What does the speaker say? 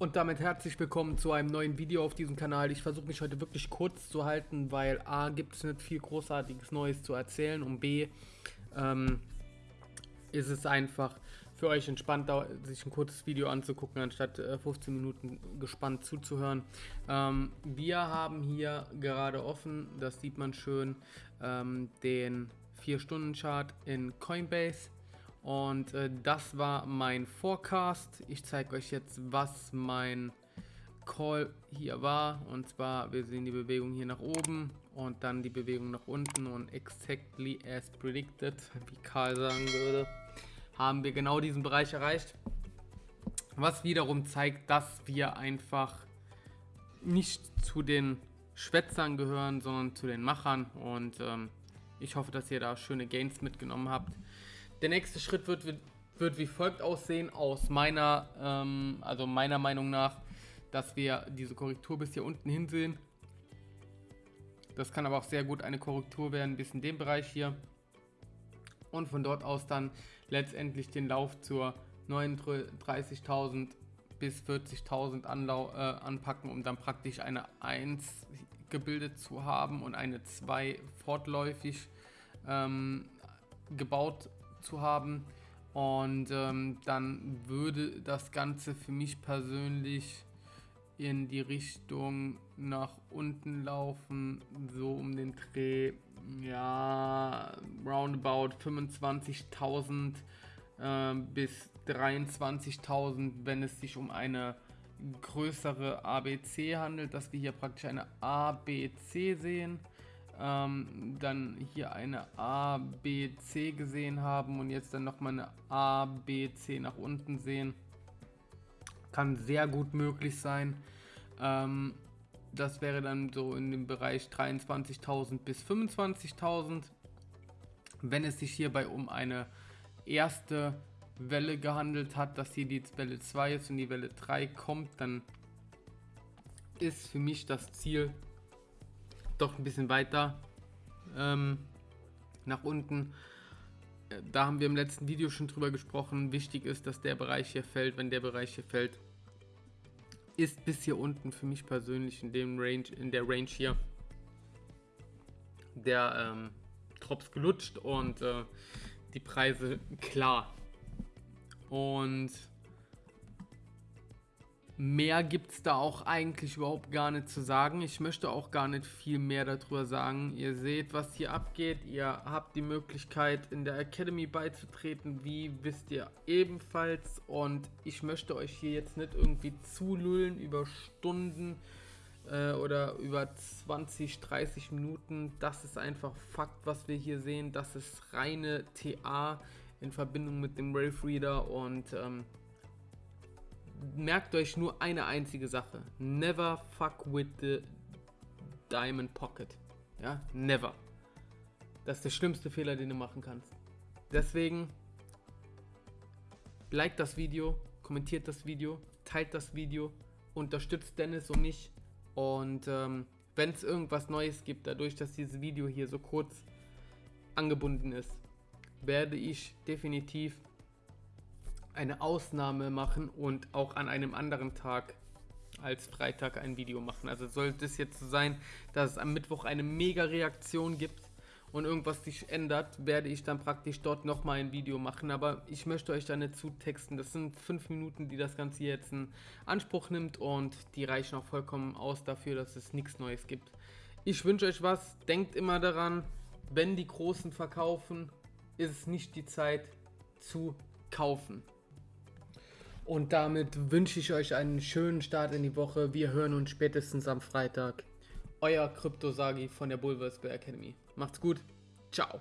Und damit herzlich willkommen zu einem neuen Video auf diesem Kanal. Ich versuche mich heute wirklich kurz zu halten, weil A, gibt es nicht viel großartiges Neues zu erzählen und B, ähm, ist es einfach für euch entspannter, sich ein kurzes Video anzugucken, anstatt äh, 15 Minuten gespannt zuzuhören. Ähm, wir haben hier gerade offen, das sieht man schön, ähm, den 4-Stunden-Chart in Coinbase. Und äh, das war mein Forecast. Ich zeige euch jetzt, was mein Call hier war. Und zwar, wir sehen die Bewegung hier nach oben und dann die Bewegung nach unten. Und exactly as predicted, wie Karl sagen würde, haben wir genau diesen Bereich erreicht. Was wiederum zeigt, dass wir einfach nicht zu den Schwätzern gehören, sondern zu den Machern. Und ähm, ich hoffe, dass ihr da schöne Gains mitgenommen habt. Der nächste Schritt wird, wird, wird wie folgt aussehen, aus meiner, ähm, also meiner Meinung nach, dass wir diese Korrektur bis hier unten hin sehen. Das kann aber auch sehr gut eine Korrektur werden, bis in dem Bereich hier. Und von dort aus dann letztendlich den Lauf zur 39.000 bis 40.000 äh, anpacken, um dann praktisch eine 1 gebildet zu haben und eine 2 fortläufig ähm, gebaut zu haben. Und ähm, dann würde das Ganze für mich persönlich in die Richtung nach unten laufen, so um den Dreh, ja, roundabout 25.000 äh, bis 23.000, wenn es sich um eine größere ABC handelt, dass wir hier praktisch eine ABC sehen ähm, dann hier eine A, B, C gesehen haben und jetzt dann nochmal eine A, B, C nach unten sehen. Kann sehr gut möglich sein. Ähm, das wäre dann so in dem Bereich 23.000 bis 25.000. Wenn es sich hierbei um eine erste Welle gehandelt hat, dass hier die Welle 2 ist und die Welle 3 kommt, dann ist für mich das Ziel doch ein bisschen weiter ähm, nach unten. Äh, da haben wir im letzten Video schon drüber gesprochen. Wichtig ist, dass der Bereich hier fällt. Wenn der Bereich hier fällt, ist bis hier unten für mich persönlich in dem Range, in der Range hier, der ähm, Drops gelutscht und äh, die Preise klar. Und Mehr gibt es da auch eigentlich überhaupt gar nicht zu sagen. Ich möchte auch gar nicht viel mehr darüber sagen. Ihr seht, was hier abgeht. Ihr habt die Möglichkeit, in der Academy beizutreten. Wie wisst ihr ebenfalls. Und ich möchte euch hier jetzt nicht irgendwie zulullen über Stunden äh, oder über 20, 30 Minuten. Das ist einfach Fakt, was wir hier sehen. Das ist reine TA in Verbindung mit dem Rave Reader und... Ähm, merkt euch nur eine einzige Sache. Never fuck with the Diamond Pocket. Ja, never. Das ist der schlimmste Fehler, den du machen kannst. Deswegen, like das Video, kommentiert das Video, teilt das Video, unterstützt Dennis und mich. Und ähm, wenn es irgendwas Neues gibt, dadurch, dass dieses Video hier so kurz angebunden ist, werde ich definitiv eine Ausnahme machen und auch an einem anderen Tag als Freitag ein Video machen. Also sollte es jetzt so sein, dass es am Mittwoch eine mega Reaktion gibt und irgendwas sich ändert, werde ich dann praktisch dort nochmal ein Video machen. Aber ich möchte euch da nicht zutexten. Das sind fünf Minuten, die das Ganze jetzt in Anspruch nimmt und die reichen auch vollkommen aus dafür, dass es nichts Neues gibt. Ich wünsche euch was. Denkt immer daran, wenn die Großen verkaufen, ist es nicht die Zeit zu kaufen. Und damit wünsche ich euch einen schönen Start in die Woche. Wir hören uns spätestens am Freitag. Euer Kryptosagi von der Bulversberg Academy. Macht's gut. Ciao.